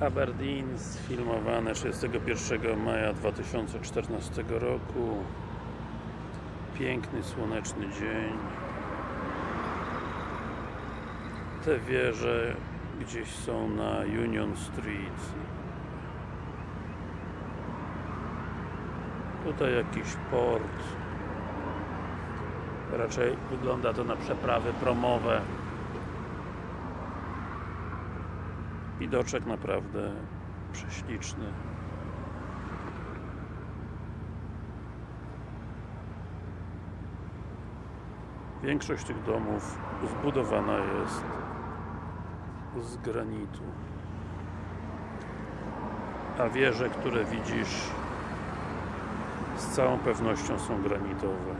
Aberdeen sfilmowane 31 maja 2014 roku. Piękny słoneczny dzień. Te wieże gdzieś są na Union Street. Tutaj jakiś port. Raczej wygląda to na przeprawy promowe widoczek naprawdę prześliczny. Większość tych domów zbudowana jest z granitu. A wieże, które widzisz z całą pewnością są granitowe